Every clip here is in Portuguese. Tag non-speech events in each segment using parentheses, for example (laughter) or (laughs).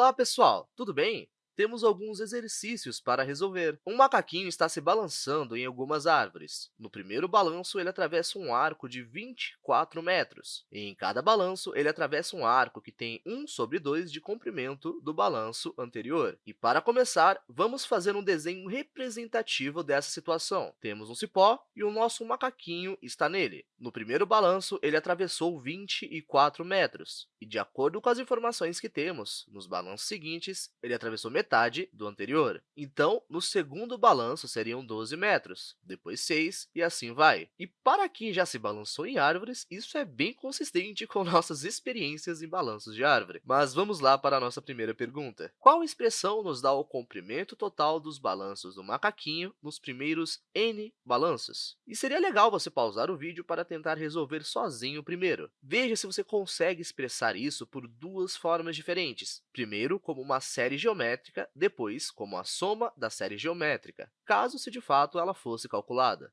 Olá, pessoal! Tudo bem? Temos alguns exercícios para resolver. Um macaquinho está se balançando em algumas árvores. No primeiro balanço, ele atravessa um arco de 24 metros. E em cada balanço, ele atravessa um arco que tem 1 sobre 2 de comprimento do balanço anterior. E, para começar, vamos fazer um desenho representativo dessa situação. Temos um cipó e o nosso macaquinho está nele. No primeiro balanço, ele atravessou 24 metros. E, de acordo com as informações que temos, nos balanços seguintes, ele atravessou metade metade do anterior. Então, no segundo balanço, seriam 12 metros, depois 6 e assim vai. E para quem já se balançou em árvores, isso é bem consistente com (laughs) nossas experiências em balanços de árvore. Mas vamos lá para a nossa primeira pergunta. Qual expressão nos dá o comprimento total dos balanços do macaquinho nos primeiros n balanços? E seria legal você pausar o vídeo para tentar resolver sozinho primeiro. Veja se você consegue expressar isso por duas formas diferentes. Primeiro, como uma série geométrica depois como a soma da série geométrica, caso se de fato ela fosse calculada.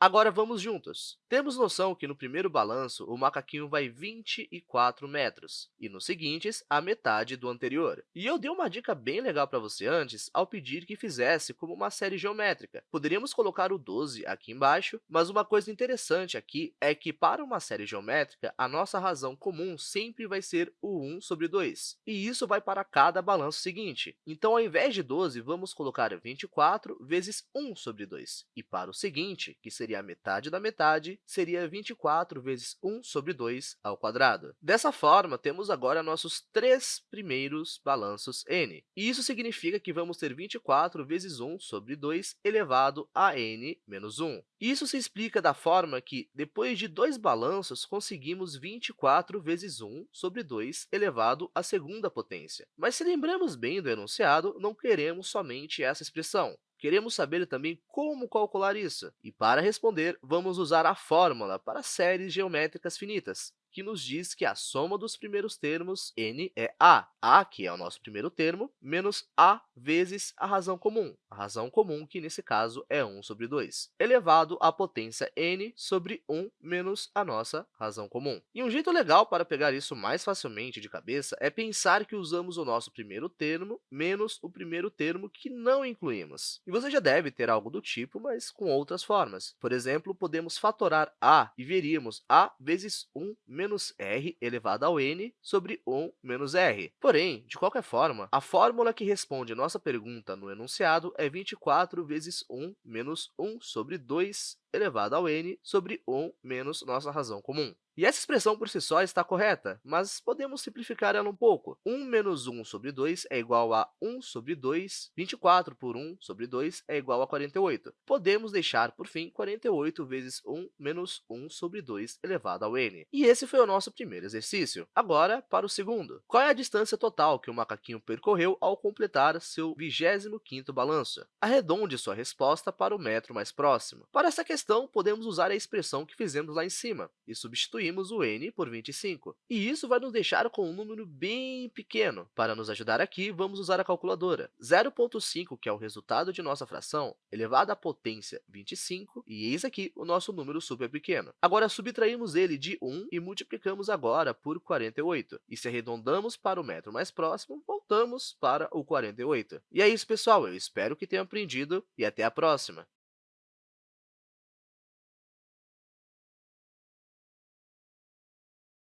Agora, vamos juntos. Temos noção que no primeiro balanço, o macaquinho vai 24 metros, e nos seguintes, a metade do anterior. E eu dei uma dica bem legal para você antes ao pedir que fizesse como uma série geométrica. Poderíamos colocar o 12 aqui embaixo, mas uma coisa interessante aqui é que, para uma série geométrica, a nossa razão comum sempre vai ser o 1 sobre 2, e isso vai para cada balanço seguinte. Então, ao invés de 12, vamos colocar 24 vezes 1 sobre 2, e para o seguinte, que seria seria a metade da metade, seria 24 vezes 1 sobre 2 ao quadrado. Dessa forma, temos agora nossos três primeiros balanços n. E isso significa que vamos ter 24 vezes 1 sobre 2 elevado a n menos 1. Isso se explica da forma que, depois de dois balanços, conseguimos 24 vezes 1 sobre 2 elevado à segunda potência. Mas, se lembramos bem do enunciado, não queremos somente essa expressão. Queremos saber também como calcular isso. E, para responder, vamos usar a fórmula para séries geométricas finitas, que nos diz que a soma dos primeiros termos, n, é a. a, que é o nosso primeiro termo, menos a vezes a razão comum. A razão comum, que nesse caso é 1 sobre 2, elevado à potência n sobre 1 menos a nossa razão comum. E um jeito legal para pegar isso mais facilmente de cabeça é pensar que usamos o nosso primeiro termo menos o primeiro termo que não incluímos. E você já deve ter algo do tipo, mas com outras formas. Por exemplo, podemos fatorar a e veríamos a vezes 1 menos r elevado ao n sobre 1 menos r. Porém, de qualquer forma, a fórmula que responde a nossa pergunta no enunciado é 24 vezes 1 menos 1 sobre 2 elevado ao n sobre 1 menos nossa razão comum. E essa expressão por si só está correta, mas podemos simplificar ela um pouco. 1 menos 1 sobre 2 é igual a 1 sobre 2, 24 por 1 sobre 2 é igual a 48. Podemos deixar, por fim, 48 vezes 1 menos 1 sobre 2 elevado ao n. E esse foi o nosso primeiro exercício. Agora, para o segundo. Qual é a distância total que o macaquinho percorreu ao completar seu 25º balanço? Arredonde sua resposta para o metro mais próximo. Para essa questão, podemos usar a expressão que fizemos lá em cima e substituir substituímos o n por 25. E isso vai nos deixar com um número bem pequeno. Para nos ajudar aqui, vamos usar a calculadora. 0,5, que é o resultado de nossa fração, elevado à potência 25, e eis aqui o nosso número super pequeno. Agora, subtraímos ele de 1 e multiplicamos agora por 48. E se arredondamos para o metro mais próximo, voltamos para o 48. E é isso, pessoal. Eu espero que tenham aprendido e até a próxima!